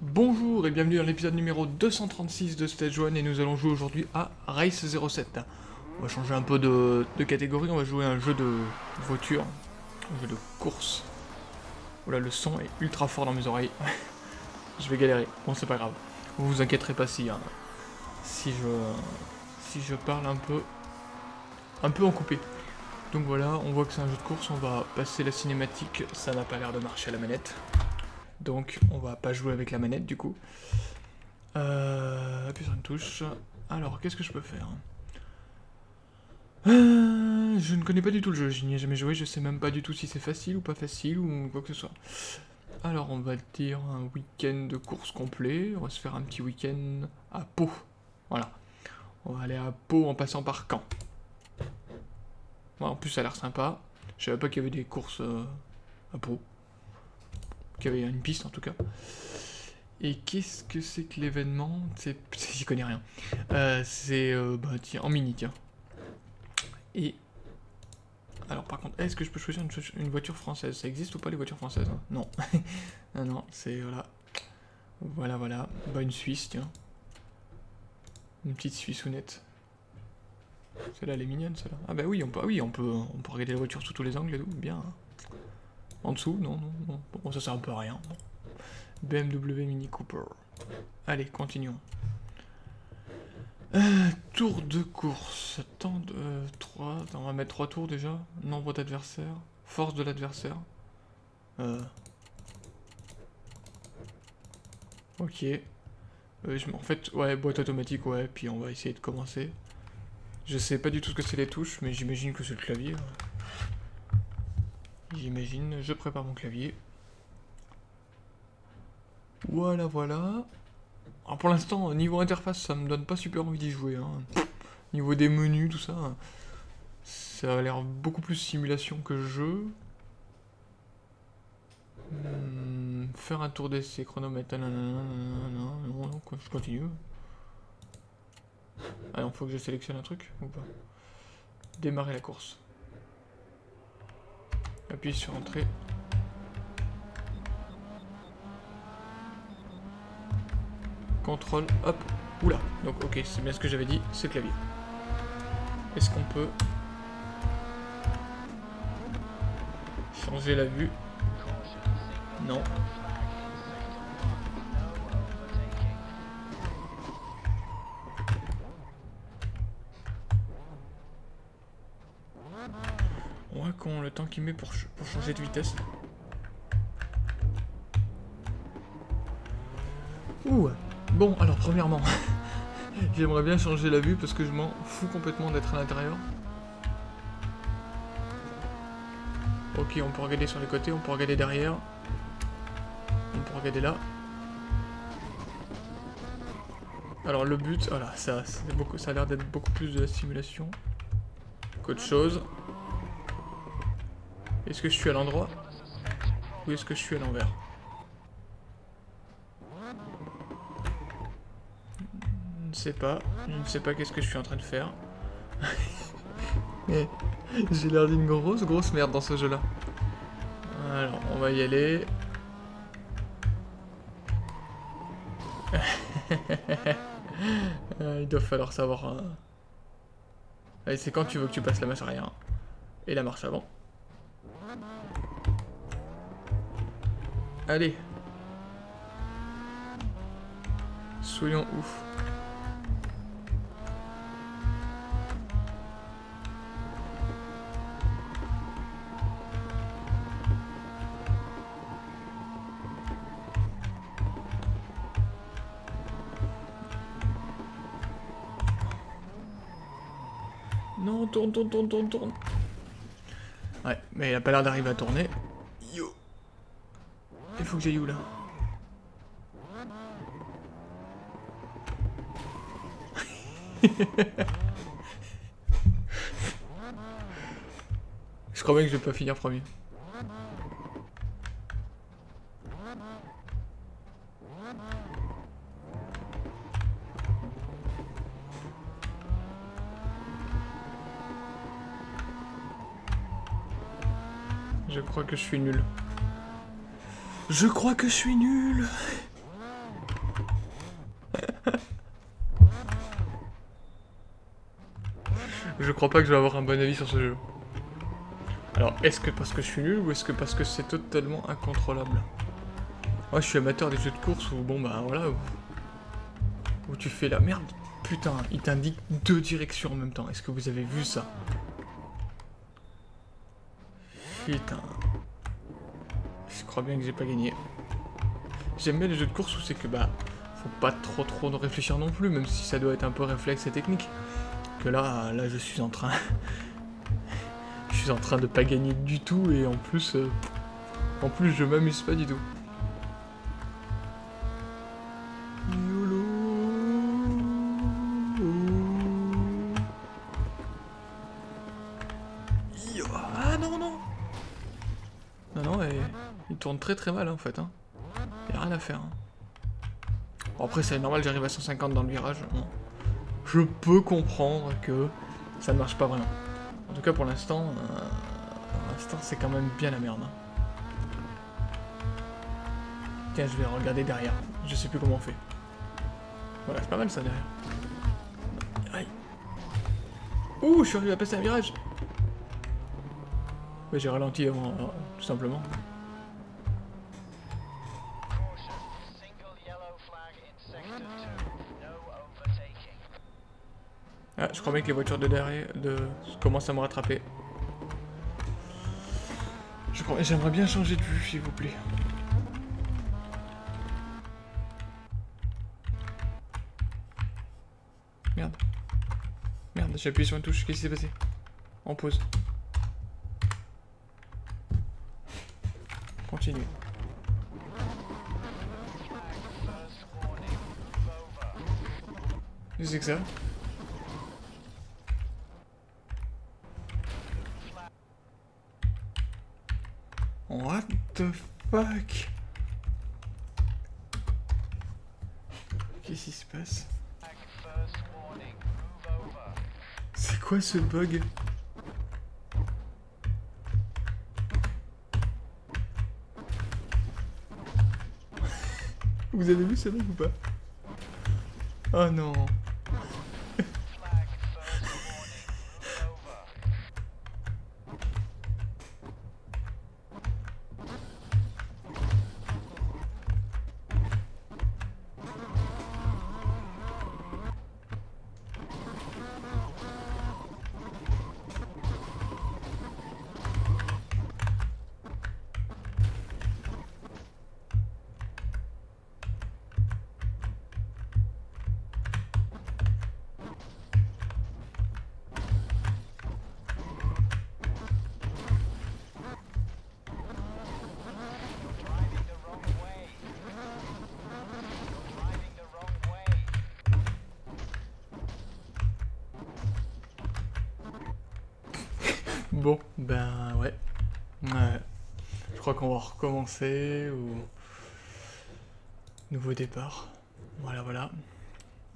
Bonjour et bienvenue dans l'épisode numéro 236 de Stage 1 et nous allons jouer aujourd'hui à Race 07. On va changer un peu de, catégorie, on va jouer à un jeu de voiture, un jeu de course. Voilà, le son est ultra fort dans mes oreilles. je vais galérer, bon c'est pas grave. Vous vous inquiéterez pas si, hein, si, je, je parle un peu, un peu en coupé. Donc voilà, on voit que c'est un jeu de course, on va passer la cinématique, ça n'a pas l'air de marcher à la manette. Donc on va pas jouer avec la manette du coup. Euh, sur une touche. Alors, qu'est-ce que je peux faire? Euh, Je ne connais pas du tout le jeu, je n'y ai jamais joué, je sais même pas du tout si c'est facile ou pas facile ou quoi que ce soit. Alors on va dire un week-end de course complet, on va se faire un petit week-end à Pau. Voilà. On va aller à Pau en passant par Caen. en plus ça a l'air sympa. Je savais pas qu'il y avait des courses euh, à Pau. Qu'il y avait une piste en tout cas. Et qu'est-ce que c'est que l'événement? J'y connais rien. Euh, c'est euh, bah, en mini, tiens. Et alors par contre, est-ce que je peux choisir une, voiture française? Ça existe ou pas les voitures françaises? Hein Non. non, non, c'est voilà. Voilà, voilà. Bah une Suisse, tiens. Une petite Suisse honnête. Celle-là, elle est mignonne, celle-là. Ah bah oui, on peut, oui, on peut, on peut regarder la voiture sous tous les angles et tout. Bien. En dessous, non, non, non. Bon, ça sert un peu à rien. BMW Mini Cooper. Allez, continuons. Euh, tour de course. Temps de... 3. Euh, on va mettre 3 tours déjà. Nombre d'adversaires. Force de l'adversaire. Euh. Ok. En fait, ouais, boîte automatique, ouais. Puis on va essayer de commencer. Je sais pas du tout ce que c'est les touches, mais j'imagine que c'est le clavier. J'imagine. Je prépare mon clavier. Voilà, voilà. Alors pour l'instant, niveau interface, ça me donne pas super envie d'y jouer. Hein. Niveau des menus, tout ça, ça a l'air beaucoup plus simulation que jeu. Hmm, faire un tour d'essai, chronomètre, non, non, je continue. Ah non, faut que je sélectionne un truc ou pas Démarrer la course. Appuie sur entrée. contrôle, hop, oula. Donc ok, c'est bien ce que j'avais dit, c'est clavier. Est-ce qu'on peut changer la vue? Non. Le temps qu'il met pour, pour changer de vitesse. Ouh Bon, alors premièrement, j'aimerais bien changer la vue parce que je m'en fous complètement d'être à l'intérieur. Ok, on peut regarder sur les côtés, on peut regarder derrière. On peut regarder là. Alors le but, voilà, ça, ça a l'air d'être beaucoup plus de la simulation qu'autre chose. Est-ce que je suis à l'endroit Ou est-ce que je suis à l'envers sais pas. Je ne sais pas qu'est-ce que je suis en train de faire. J'ai l'air d'une grosse, grosse merde dans ce jeu-là. Alors, on va y aller. Il doit falloir savoir... Hein. C'est quand tu veux que tu passes la marche arrière. Et la marche avant. Allez. Soyons ouf. Non, tourne, tourne, tourne, tourne, tourne. Ouais, mais il a pas l'air d'arriver à tourner faut que j'aille où là Je crois bien que je vais pas finir premier. Je crois que je suis nul. Je crois que je suis nul Je crois pas que je vais avoir un bon avis sur ce jeu. Alors, est-ce que parce que je suis nul ou est-ce que parce que c'est totalement incontrôlable? Moi, je suis amateur des jeux de course où, bon, bah voilà, où, où tu fais la merde. Putain, il t'indique deux directions en même temps. Est-ce que vous avez vu ça? Putain. Bien que j'ai pas gagné. J'aime bien les jeux de course où c'est que, bah, faut pas trop trop réfléchir non plus, même si ça doit être un peu réflexe et technique. Que là, là, je suis en train... je suis en train de pas gagner du tout, et en plus... euh, En plus, je m'amuse pas du tout. Très mal en fait. Hein. Y a rien à faire. hein. Après, c'est normal, j'arrive à 150 dans le virage. Je peux comprendre que ça ne marche pas vraiment. En tout cas, pour l'instant, euh, c'est quand même bien la merde. hein. Tiens, je vais regarder derrière. Je sais plus comment on fait. Voilà, c'est pas mal ça derrière. Ouh, je suis arrivé à passer un virage. J'ai ralenti avant, alors, tout simplement. Je crois bien que les voitures de derrière de... commencent à me rattraper. J'aimerais bien changer de vue, s'il vous plaît. Merde. Merde, j'ai appuyé sur une touche, qu'est-ce qui s'est passé? En pause. Continue. C'est que ça? The fuck? Qu'est-ce qui se passe? C'est quoi ce bug? Vous avez vu ce bug ou pas? Oh non Bon, ben ouais. Ouais. Je crois qu'on va recommencer ou... Nouveau départ. Voilà, voilà.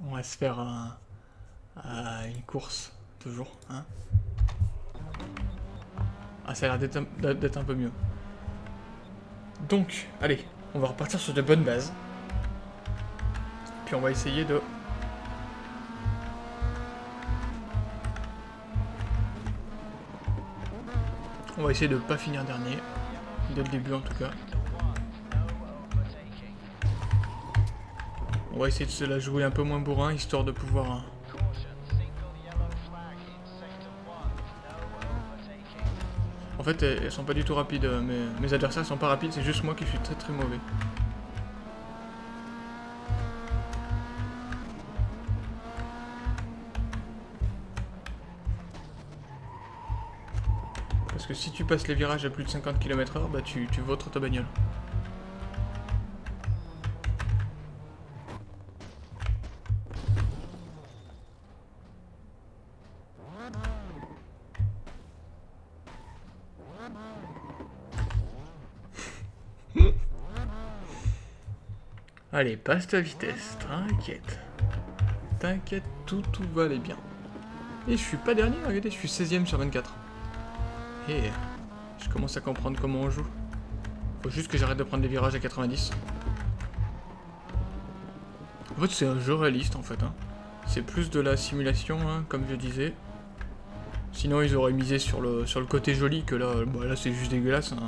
On va se faire un... un- une course, toujours, hein. Ah, ça a l'air d'être un peu mieux. Donc, allez, on va repartir sur de bonnes bases. Puis on va essayer de... On va essayer de pas finir dernier. Dès le début en tout cas. On va essayer de se la jouer un peu moins bourrin, histoire de pouvoir... hein, Caution, single yellow flag in sector 1. No overtaking. En fait, elles, elles sont pas du tout rapides. euh, Mes, mes adversaires sont pas rapides, c'est juste moi qui suis très très mauvais. Si tu passes les virages à plus de 50 km/h, bah tu, tu vautres ta bagnole. Allez, passe ta vitesse, t'inquiète. T'inquiète, tout, tout va aller bien. Et je suis pas dernier, regardez, je suis 16ème sur 24. Et Je commence à comprendre comment on joue. Faut juste que j'arrête de prendre des virages à 90. En fait, c'est un jeu réaliste, en fait. hein. C'est plus de la simulation, hein, comme je disais. Sinon, ils auraient misé sur le, sur le côté joli, que là, bah, là c'est juste dégueulasse. hein.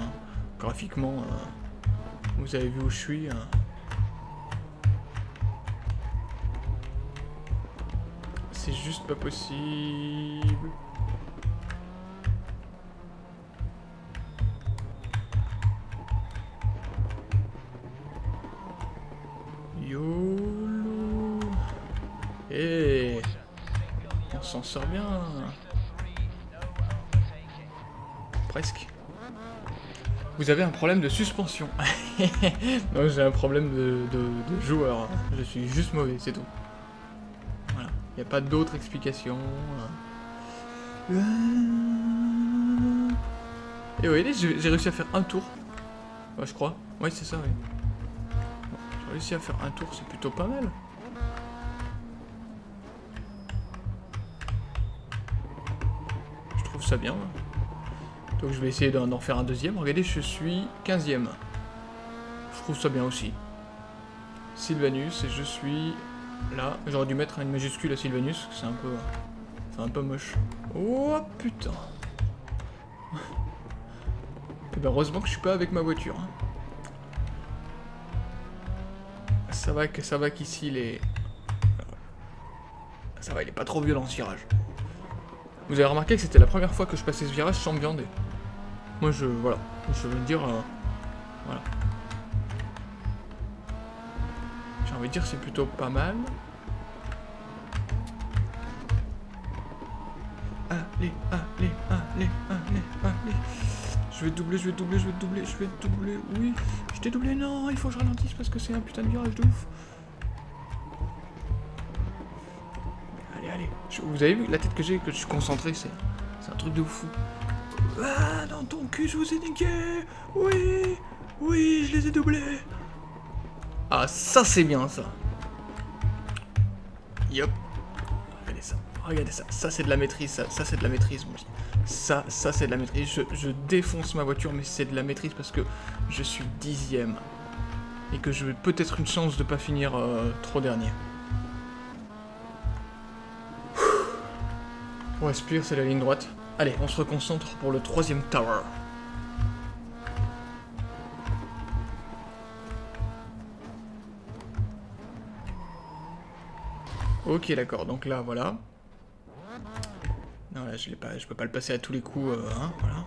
Graphiquement, euh, vous avez vu où je suis. C'est juste pas possible. YOLO Eh On s'en sort bien Presque. Vous avez un problème de suspension. non, j'ai un problème de, joueur. Je suis juste mauvais, c'est tout. Voilà. Il n'y a pas d'autre explication. Et oui, j'ai j'ai réussi à faire un tour. Ouais, je crois. Oui, c'est ça, oui. Réussi à faire un tour, c'est plutôt pas mal. Je trouve ça bien. Donc je vais essayer d'en faire un deuxième. Regardez, je suis 15ème. Je trouve ça bien aussi. Sylvanus, et je suis là. J'aurais dû mettre une majuscule à Sylvanus, c'est un peu... C'est un peu moche. Oh putain Et ben heureusement que je suis pas avec ma voiture. hein. Ça va que ça va qu'ici les... Ça va, il est pas trop violent ce virage. Vous avez remarqué que c'était la première fois que je passais ce virage sans me viander. Moi je... voilà. Je veux dire... euh, voilà. J'ai envie de dire c'est plutôt pas mal. Je vais doubler, je vais doubler, je vais doubler, je vais doubler. Oui, je t'ai doublé. Non, il faut que je ralentisse parce que c'est un putain de virage de ouf. Allez, allez. Vous avez vu la tête que j'ai, que je suis concentré, c'est c'est un truc de fou. Ah, dans ton cul, je vous ai niqué. Oui, oui, je les ai doublés. Ah, ça c'est bien ça. Yop. Regardez ça. Regardez ça. Ça c'est de la maîtrise. Ça, ça c'est de la maîtrise, mon petit. Ça, ça c'est de la maîtrise. Je, défonce ma voiture, mais c'est de la maîtrise parce que je suis dixième. Et que je peut-être une chance de pas finir euh, trop dernier. On respire, c'est la ligne droite. Allez, on se reconcentre pour le troisième tower. Ok, d'accord. Donc là, voilà. Non, là, je peux pas le passer à tous les coups. euh, hein, voilà.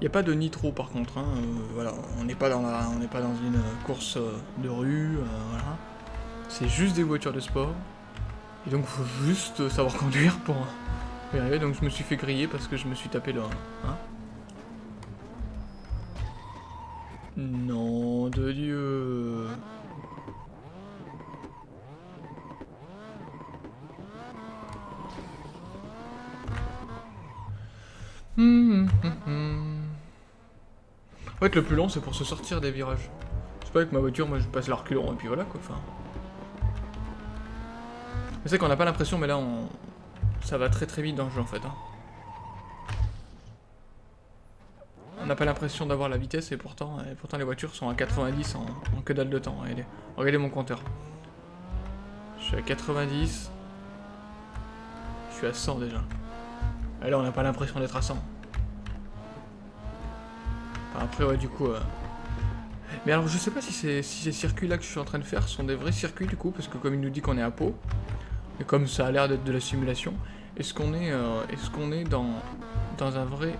Il n'y a pas de nitro par contre. Hein, euh, voilà, on n'est pas dans pas dans une euh, course de rue. voilà. C'est juste des voitures de sport. Et donc, faut juste savoir conduire pour y arriver. Donc, je me suis fait griller parce que je me suis tapé le. Hein non de Dieu. En fait, le plus long, c'est pour se sortir des virages. C'est pas avec ma voiture, moi je passe la reculon et puis voilà quoi. Enfin. Sais qu'on n'a pas l'impression, mais là, on... ça va très très vite dans le jeu en fait. hein. On n'a pas l'impression d'avoir la vitesse et pourtant, pourtant les voitures sont à 90 en, que dalle de temps. Regardez, regardez mon compteur. Je suis à 90. Je suis à 100 déjà. Et là, on n'a pas l'impression d'être à 100. Enfin, après, ouais, du coup... euh, Mais alors, je sais pas si, ces- si ces circuits-là que je suis en train de faire sont des vrais circuits, du coup, parce que comme il nous dit qu'on est à Pau, et comme ça a l'air d'être de la simulation, est-ce qu'on est, euh, est-ce qu'on est dans, un vrai...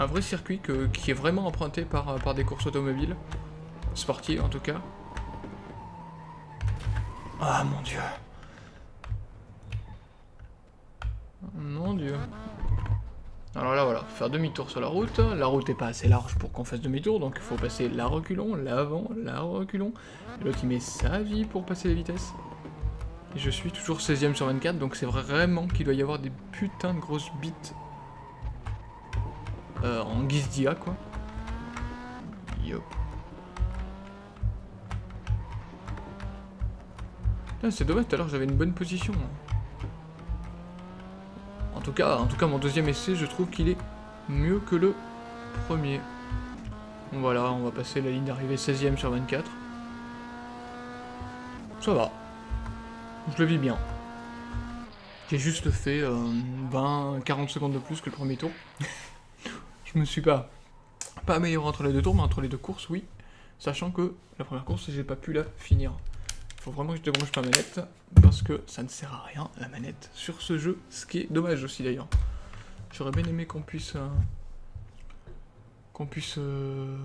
Un vrai circuit qui est vraiment emprunté par, euh, par des courses automobiles, sportives en tout cas. Ah mon dieu. Mon dieu. Alors là, voilà, faire demi-tour sur la route. La route est pas assez large pour qu'on fasse demi-tour, donc il faut passer la reculon, l'avant, la reculon. L'autre, il met sa vie pour passer les vitesses. Et je suis toujours 16ème sur 24, donc c'est vraiment qu'il doit y avoir des putains de grosses bites euh, en guise d'IA, quoi. Yop. C'est dommage, tout à l'heure j'avais une bonne position. En tout cas, en tout cas, mon deuxième essai, je trouve qu'il est mieux que le premier. Voilà, on va passer la ligne d'arrivée 16ème sur 24. Ça va. Je le vis bien. J'ai juste fait 20-40 secondes de plus que le premier tour. je me suis pas, pas amélioré entre les deux tours, mais entre les deux courses, oui. Sachant que la première course, j'ai pas pu la finir. Faut vraiment que je débranche ma manette, parce que ça ne sert à rien, la manette, sur ce jeu. Ce qui est dommage aussi, d'ailleurs. J'aurais bien aimé qu'on puisse... euh, qu'on puisse... euh,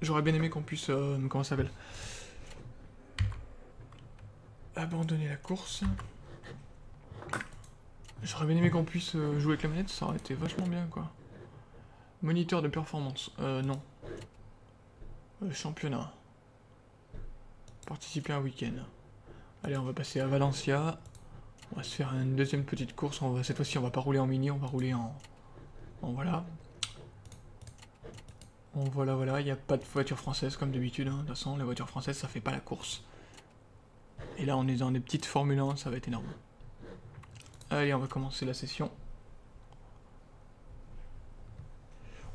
J'aurais bien aimé qu'on puisse... euh, comment ça s'appelle? Abandonner la course. J'aurais bien aimé qu'on puisse jouer avec la manette, ça aurait été vachement bien, quoi. Moniteur de performance. Euh, non. Euh, championnat. Participer un week-end. Allez, on va passer à Valencia. On va se faire une deuxième petite course. Cette fois-ci, on va pas rouler en mini, on va rouler en... En voilà. En voilà, voilà. Il n'y a pas de voiture française comme d'habitude. hein. De toute façon, les voitures françaises, ça fait pas la course. Et là, on est dans des petites Formule 1, ça va être énorme. Allez, on va commencer la session.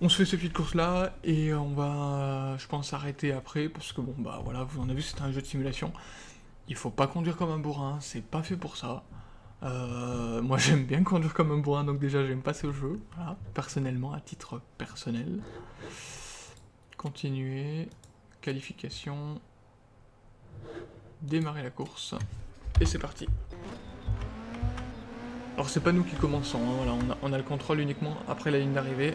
On se fait ces petites courses là et on va, je pense, arrêter après parce que bon bah voilà, vous en avez vu, c'est un jeu de simulation. Il faut pas conduire comme un bourrin, c'est pas fait pour ça. Euh, moi j'aime bien conduire comme un bourrin, donc déjà j'aime pas ce jeu, voilà, personnellement, à titre personnel. Continuer, qualification, démarrer la course, et c'est parti. Alors c'est pas nous qui commençons, hein, on a le contrôle uniquement après la ligne d'arrivée.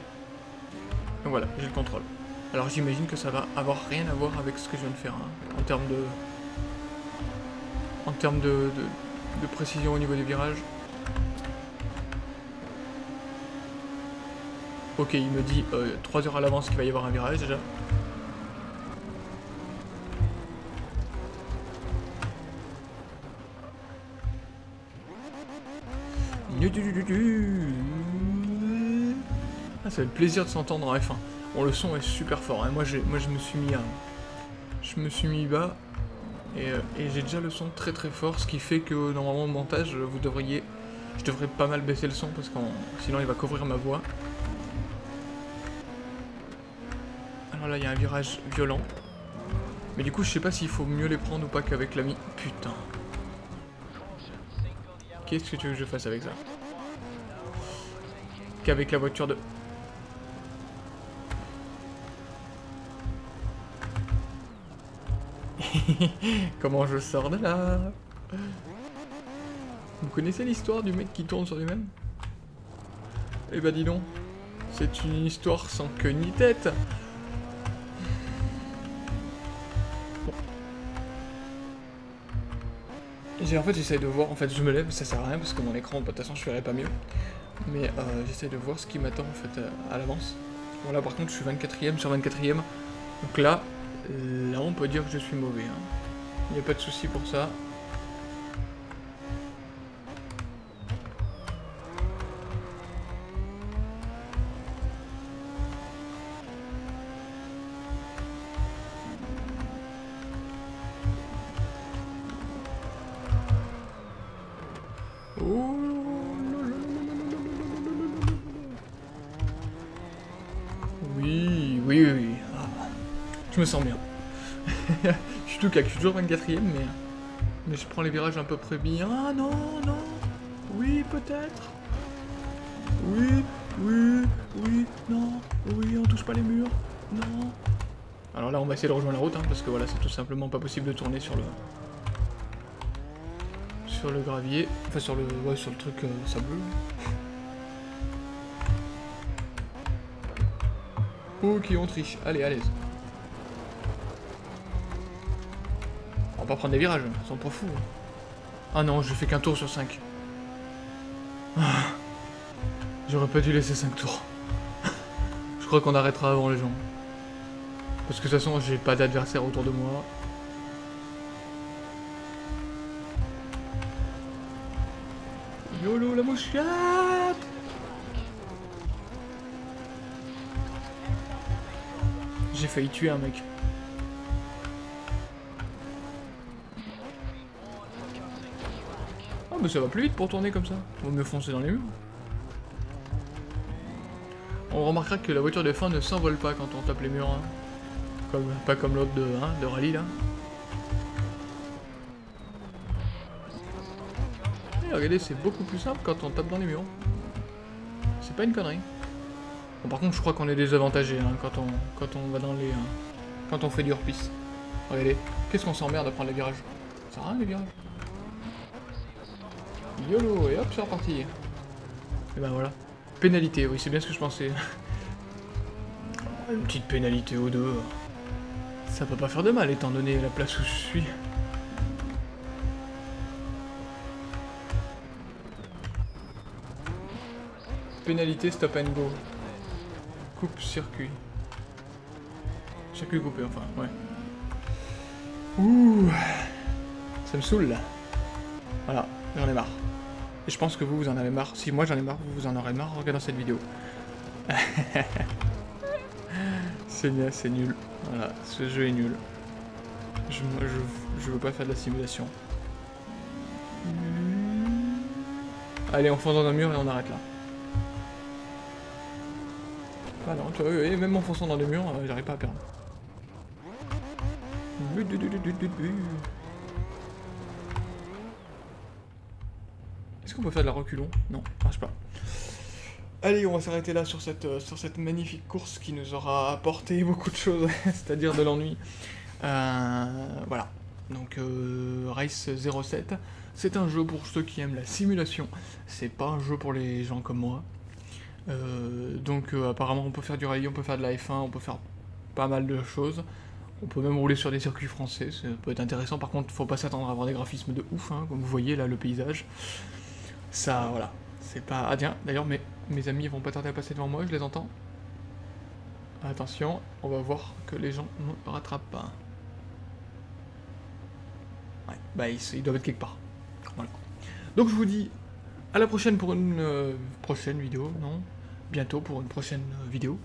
Donc voilà, j'ai le contrôle. Alors j'imagine que ça va avoir rien à voir avec ce que je viens de faire, hein, en termes de... En termes de, de, de précision au niveau des virages. Ok, il me dit 3 heures à l'avance qu'il va y avoir un virage déjà. Ah, ça fait plaisir de s'entendre en F1. Bon, le son est super fort. hein. Moi, je me suis mis à, je me suis mis bas et, euh, et j'ai déjà le son très très fort, ce qui fait que normalement au montage, vous devriez, je devrais pas mal baisser le son parce que sinon il va couvrir ma voix. Alors là, il y a un virage violent. Mais du coup, je sais pas s'il faut mieux les prendre ou pas qu'avec l'ami. Putain. Qu'est-ce que tu veux que je fasse avec ça? Qu'avec la voiture de... Comment je sors de là Vous connaissez l'histoire du mec qui tourne sur lui-même? Eh bah dis donc, c'est une histoire sans queue ni tête en fait j'essaye de voir, en fait je me lève, ça sert à rien parce que mon écran, de toute façon je ferai pas mieux. Mais euh, j'essaye de voir ce qui m'attend en fait euh, à l'avance. Bon là par contre je suis 24ème sur 24ème. Donc là, là on peut dire que je suis mauvais. Il n'y a pas de souci pour ça. Je suis tout cac, je suis toujours 24ème, mais... Mais je prends les virages à peu près bien. Ah non, non Oui, peut-être Oui, oui, oui, non, oui, on touche pas les murs, non Alors là, on va essayer de rejoindre la route, hein, parce que voilà, c'est tout simplement pas possible de tourner sur le... Sur le gravier, enfin sur le, ouais, sur le truc euh. Ok, on triche. Allez, à l'aise. Va pas prendre des virages, ils sont pas hein. Ah non, je fais qu'un tour sur 5. J'aurais pas dû laisser 5 tours. je crois qu'on arrêtera avant les gens. Parce que de toute façon, j'ai pas d'adversaire autour de moi. YOLO la mouchette J'ai failli tuer un mec. Ça va plus vite pour tourner comme ça. Vaut mieux foncer dans les murs. On remarquera que la voiture de fin ne s'envole pas quand on tape les murs. hein. Comme, pas comme l'autre de, hein, rallye là. Regardez, c'est beaucoup plus simple quand on tape dans les murs. C'est pas une connerie. Bon, par contre, je crois qu'on est désavantagé hein, quand, on, quand on va dans les. hein, quand on fait du hors-piste. Regardez, qu'est-ce qu'on s'emmerde à prendre les virages? Ça sert à rien les virages. YOLO, et hop, c'est reparti. Et ben voilà. Pénalité, oui, c'est bien ce que je pensais. Une petite pénalité aux deux. Ça peut pas faire de mal étant donné la place où je suis. Pénalité stop and go. Coupe circuit. Circuit coupé, enfin, ouais. Ouh. Ça me saoule là. Voilà, j'en ai marre. Et je pense que vous, vous en avez marre. Si moi j'en ai marre, vous, vous en aurez marre en regardant cette vidéo. c'est c'est nul. Voilà, ce jeu est nul. Je, je, veux pas faire de la simulation. Allez, on fonce dans un mur et on arrête là. Ah non, tu vois, oui, même en fonçant dans les murs, euh, j'arrive pas à perdre. Est-ce qu'on peut faire de la reculon Non, marche pas. Allez, on va s'arrêter là sur cette, euh, sur cette magnifique course qui nous aura apporté beaucoup de choses, c'est-à-dire de l'ennui. Euh, voilà. Donc, euh, Race 07, c'est un jeu pour ceux qui aiment la simulation. C'est pas un jeu pour les gens comme moi. Euh, donc, apparemment, on peut faire du rallye, on peut faire de la F1, on peut faire pas mal de choses. On peut même rouler sur des circuits français, ça peut être intéressant. Par contre, faut pas s'attendre à avoir des graphismes de ouf, hein, comme vous voyez là, le paysage. Ça, voilà. C'est pas. Ah, tiens, d'ailleurs, mes, mes amis vont pas tarder à passer devant moi, je les entends. Attention, on va voir que les gens ne rattrapent pas. Ouais, bah ils, doivent être quelque part. Donc je vous dis à la prochaine pour une euh, prochaine vidéo, non? Bientôt pour une prochaine euh, vidéo.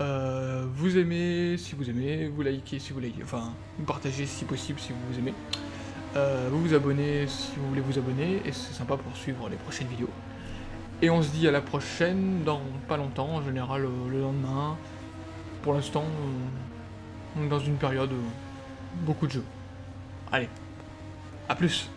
Euh, vous aimez si vous aimez, vous likez si vous likez, enfin vous partagez si possible si vous aimez. Euh, vous vous abonnez si vous voulez vous abonner et c'est sympa pour suivre les prochaines vidéos. Et on se dit à la prochaine dans pas longtemps, en général euh, le lendemain. Pour l'instant, on est dans une période euh, beaucoup de jeux. Allez, à plus